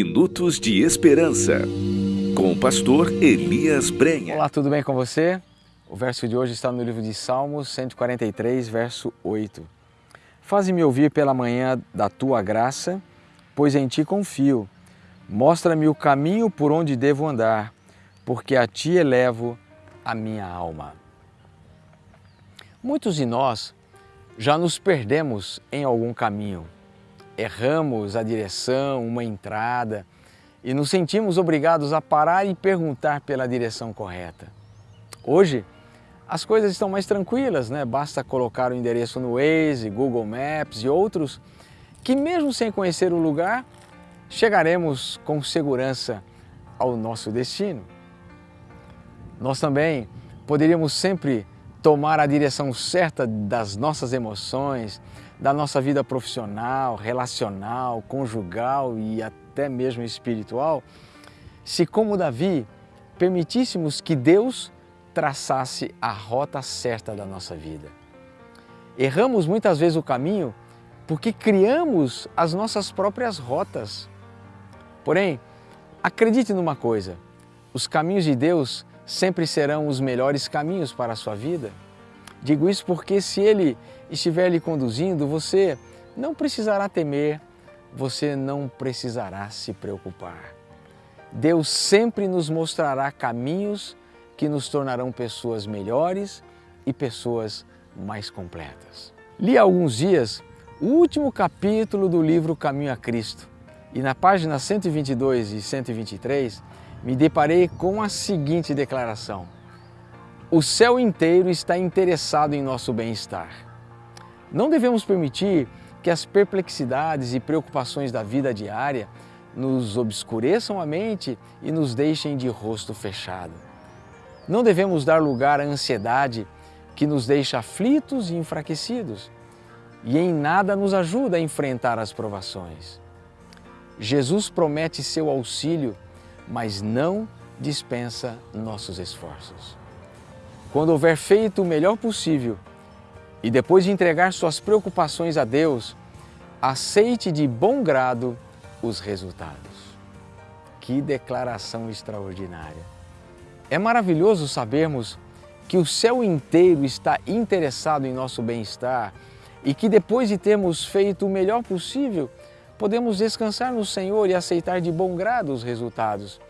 Minutos de Esperança, com o pastor Elias Brenha. Olá, tudo bem com você? O verso de hoje está no livro de Salmos 143, verso 8. Faze-me ouvir pela manhã da tua graça, pois em ti confio. Mostra-me o caminho por onde devo andar, porque a ti elevo a minha alma. Muitos de nós já nos perdemos em algum caminho. Erramos a direção, uma entrada e nos sentimos obrigados a parar e perguntar pela direção correta. Hoje, as coisas estão mais tranquilas, né? Basta colocar o endereço no Waze, Google Maps e outros, que mesmo sem conhecer o lugar, chegaremos com segurança ao nosso destino. Nós também poderíamos sempre tomar a direção certa das nossas emoções, da nossa vida profissional, relacional, conjugal e até mesmo espiritual, se como Davi permitíssemos que Deus traçasse a rota certa da nossa vida. Erramos muitas vezes o caminho porque criamos as nossas próprias rotas. Porém, acredite numa coisa, os caminhos de Deus sempre serão os melhores caminhos para a sua vida. Digo isso porque se Ele estiver lhe conduzindo, você não precisará temer, você não precisará se preocupar. Deus sempre nos mostrará caminhos que nos tornarão pessoas melhores e pessoas mais completas. Li há alguns dias o último capítulo do livro Caminho a Cristo e na página 122 e 123 me deparei com a seguinte declaração: O céu inteiro está interessado em nosso bem-estar. Não devemos permitir que as perplexidades e preocupações da vida diária nos obscureçam a mente e nos deixem de rosto fechado. Não devemos dar lugar à ansiedade que nos deixa aflitos e enfraquecidos e em nada nos ajuda a enfrentar as provações. Jesus promete seu auxílio mas não dispensa nossos esforços. Quando houver feito o melhor possível e depois de entregar suas preocupações a Deus, aceite de bom grado os resultados. Que declaração extraordinária! É maravilhoso sabermos que o céu inteiro está interessado em nosso bem-estar e que depois de termos feito o melhor possível, podemos descansar no Senhor e aceitar de bom grado os resultados,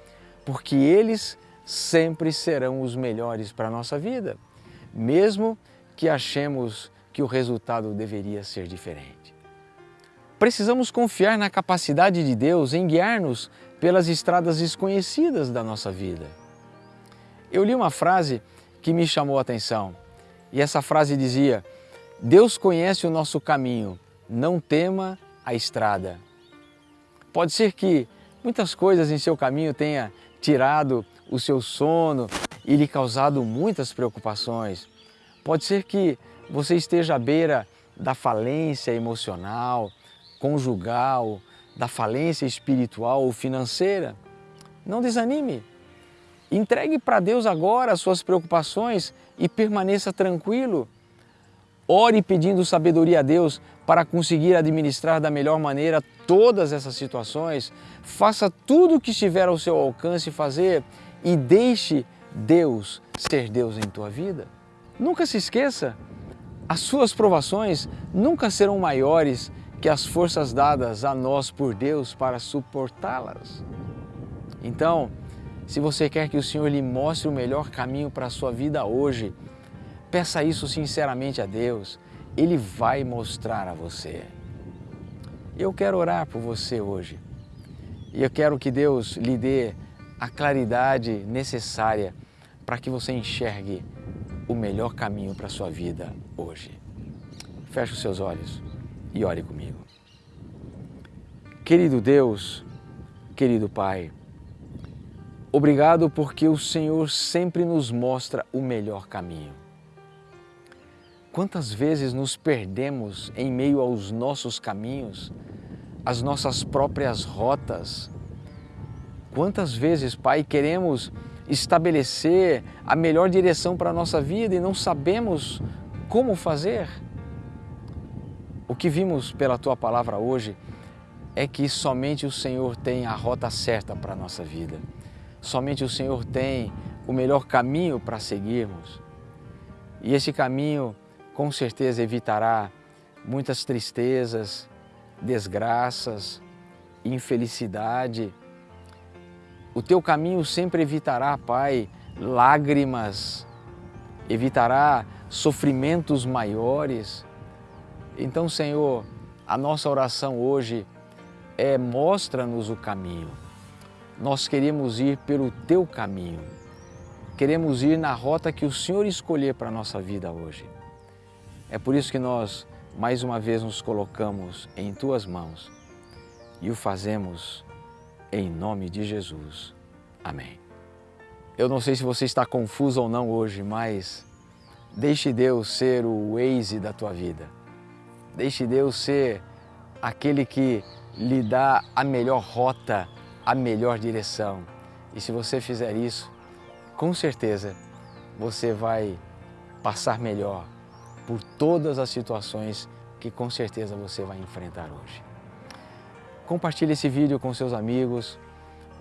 porque eles sempre serão os melhores para a nossa vida, mesmo que achemos que o resultado deveria ser diferente. Precisamos confiar na capacidade de Deus em guiar-nos pelas estradas desconhecidas da nossa vida. Eu li uma frase que me chamou a atenção e essa frase dizia: Deus conhece o nosso caminho, não tema a estrada. Pode ser que muitas coisas em seu caminho tenha tirado o seu sono e lhe causado muitas preocupações. Pode ser que você esteja à beira da falência emocional, conjugal, da falência espiritual ou financeira. Não desanime. Entregue para Deus agora as suas preocupações e permaneça tranquilo. Ore pedindo sabedoria a Deus para conseguir administrar da melhor maneira todas essas situações. Faça tudo o que estiver ao seu alcance fazer e deixe Deus ser Deus em tua vida. Nunca se esqueça, as suas provações nunca serão maiores que as forças dadas a nós por Deus para suportá-las. Então, se você quer que o Senhor lhe mostre o melhor caminho para a sua vida hoje, Peça isso sinceramente a Deus, Ele vai mostrar a você. Eu quero orar por você hoje e eu quero que Deus lhe dê a claridade necessária para que você enxergue o melhor caminho para a sua vida hoje. Feche os seus olhos e ore comigo. Querido Deus, querido Pai, obrigado porque o Senhor sempre nos mostra o melhor caminho. Quantas vezes nos perdemos em meio aos nossos caminhos, às nossas próprias rotas? Quantas vezes, Pai, queremos estabelecer a melhor direção para a nossa vida e não sabemos como fazer? O que vimos pela Tua palavra hoje é que somente o Senhor tem a rota certa para a nossa vida. Somente o Senhor tem o melhor caminho para seguirmos. E esse caminho, com certeza, evitará muitas tristezas, desgraças, infelicidade. O teu caminho sempre evitará, Pai, lágrimas, evitará sofrimentos maiores. Então, Senhor, a nossa oração hoje é mostra-nos o caminho. Nós queremos ir pelo teu caminho. Queremos ir na rota que o Senhor escolher para a nossa vida hoje. É por isso que nós, mais uma vez, nos colocamos em tuas mãos e o fazemos em nome de Jesus. Amém. Eu não sei se você está confuso ou não hoje, mas deixe Deus ser o Waze da tua vida. Deixe Deus ser aquele que lhe dá a melhor rota, a melhor direção. E se você fizer isso, com certeza você vai passar melhor por todas as situações que com certeza você vai enfrentar hoje. Compartilhe esse vídeo com seus amigos,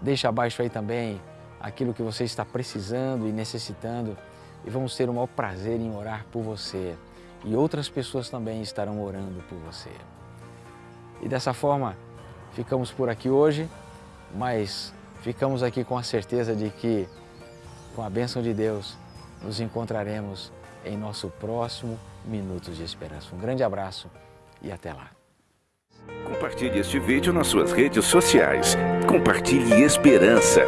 deixa abaixo aí também aquilo que você está precisando e necessitando e vamos ter o maior prazer em orar por você e outras pessoas também estarão orando por você. E dessa forma, ficamos por aqui hoje, mas ficamos aqui com a certeza de que, com a bênção de Deus, nos encontraremos em nosso próximo Minutos de Esperança. Um grande abraço e até lá. Compartilhe este vídeo nas suas redes sociais. Compartilhe esperança.